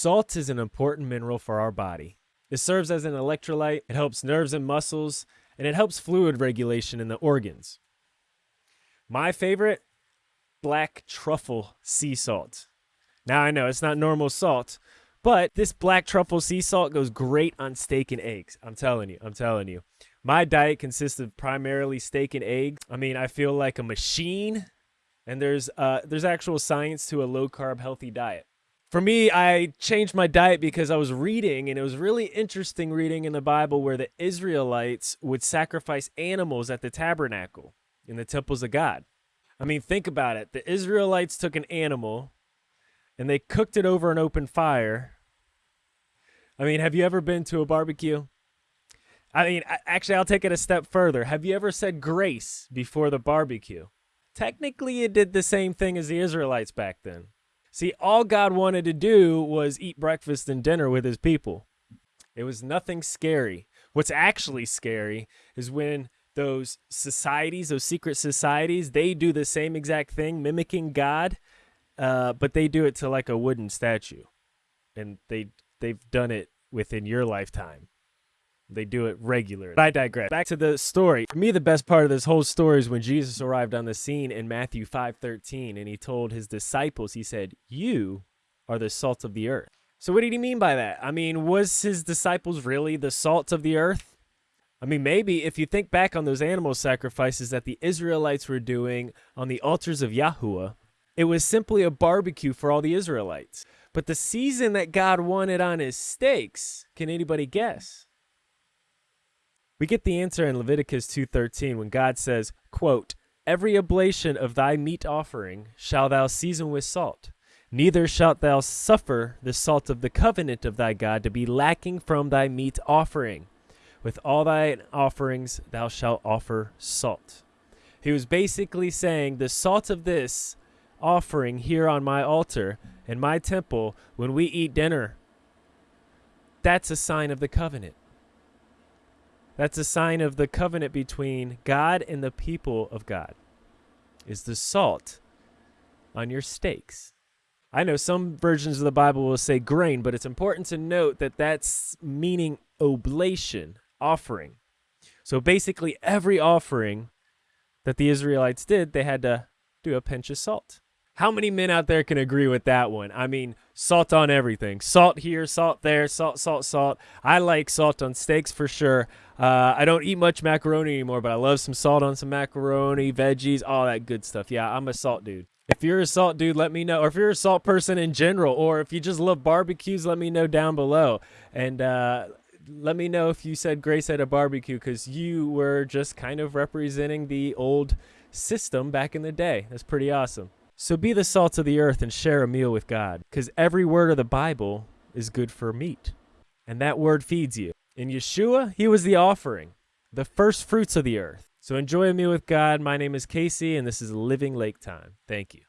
Salt is an important mineral for our body. It serves as an electrolyte, it helps nerves and muscles, and it helps fluid regulation in the organs. My favorite, black truffle sea salt. Now I know it's not normal salt, but this black truffle sea salt goes great on steak and eggs. I'm telling you, I'm telling you. My diet consists of primarily steak and eggs. I mean, I feel like a machine, and there's uh, there's actual science to a low carb healthy diet. For me, I changed my diet because I was reading, and it was really interesting reading in the Bible where the Israelites would sacrifice animals at the tabernacle in the temples of God. I mean, think about it. The Israelites took an animal and they cooked it over an open fire. I mean, have you ever been to a barbecue? I mean, actually, I'll take it a step further. Have you ever said grace before the barbecue? Technically, it did the same thing as the Israelites back then. See, all God wanted to do was eat breakfast and dinner with his people. It was nothing scary. What's actually scary is when those societies, those secret societies, they do the same exact thing, mimicking God, uh, but they do it to like a wooden statue, and they they've done it within your lifetime. They do it regularly. I digress. Back to the story. For me, the best part of this whole story is when Jesus arrived on the scene in Matthew 5:13, and he told his disciples, he said, "You are the salt of the earth." So what did he mean by that? I mean, was his disciples really the salt of the earth? I mean, maybe if you think back on those animal sacrifices that the Israelites were doing on the altars of Yahuwah, it was simply a barbecue for all the Israelites. But the season that God wanted on his steaks, can anybody guess? We get the answer in Leviticus 2:13 when God says, quote, "Every oblation of thy meat offering shall thou season with salt, neither shalt thou suffer the salt of the covenant of thy God to be lacking from thy meat offering. With all thy offerings thou shalt offer salt." He was basically saying the salt of this offering here on my altar in my temple when we eat dinner, that's a sign of the covenant. That's a sign of the covenant between God and the people of God. Is the salt on your steaks. I know some versions of the Bible will say grain, but it's important to note that that's meaning oblation, offering. So basically, every offering that the Israelites did, they had to do a pinch of salt. How many men out there can agree with that one? I mean, salt on everything. Salt here, salt there, salt, salt, salt. I like salt on steaks for sure. Uh, I don't eat much macaroni anymore, but I love some salt on some macaroni, veggies, all that good stuff. Yeah, I'm a salt dude. If you're a salt dude, let me know. Or if you're a salt person in general, or if you just love barbecues, let me know down below. And uh, let me know if you said grace at a barbecue because you were just kind of representing the old system back in the day. That's pretty awesome. So be the salt of the earth and share a meal with God, because every word of the Bible is good for meat, and that word feeds you. In Yeshua, he was the offering, the first fruits of the earth. So enjoy a meal with God. My name is Casey, and this is Living Lake Time. Thank you.